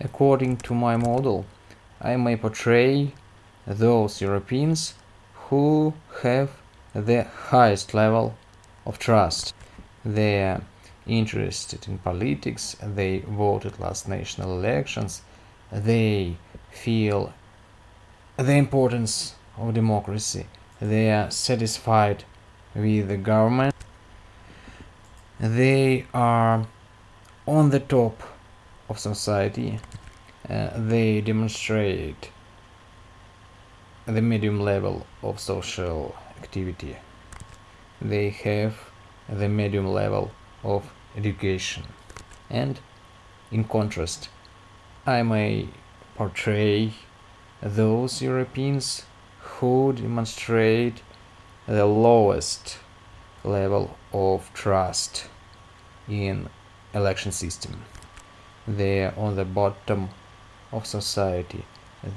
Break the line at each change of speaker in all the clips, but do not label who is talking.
according to my model, I may portray those Europeans who have the highest level of trust. They are interested in politics, they voted last national elections, they feel the importance of democracy, they are satisfied with the government, they are on the top of society, uh, they demonstrate the medium level of social activity. They have the medium level of education. And in contrast, I may portray those Europeans who demonstrate the lowest level of trust in election system. They are on the bottom of society.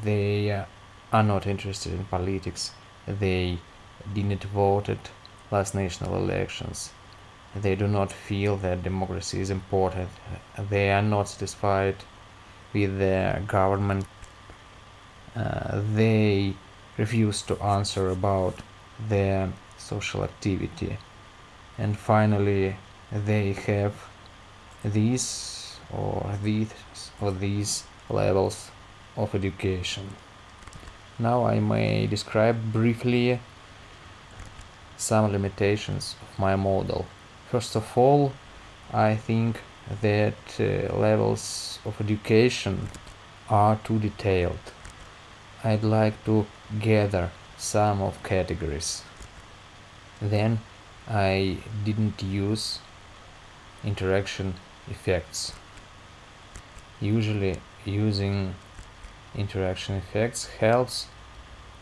They are not interested in politics. They didn't vote at last national elections. They do not feel that democracy is important. They are not satisfied with their government. Uh, they refuse to answer about their social activity. And finally, they have these or these or these levels of education. Now I may describe briefly some limitations of my model. First of all, I think that uh, levels of education are too detailed. I'd like to gather some of categories. Then I didn't use interaction effects. Usually using interaction effects helps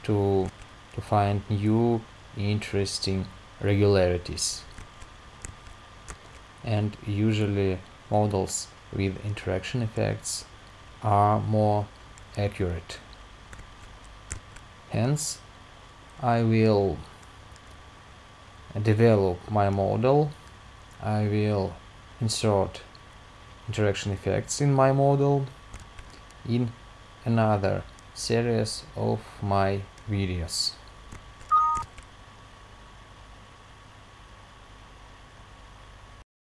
to, to find new interesting regularities and usually models with interaction effects are more accurate. Hence, I will develop my model, I will insert interaction effects in my model in another series of my videos.